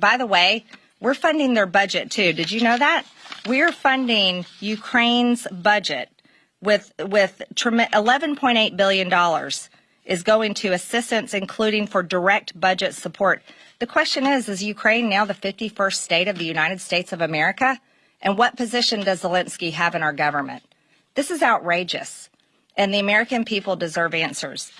By the way, we're funding their budget too. Did you know that? We're funding Ukraine's budget with with 11.8 billion dollars is going to assistance including for direct budget support. The question is is Ukraine now the 51st state of the United States of America? And what position does Zelensky have in our government? This is outrageous. And the American people deserve answers.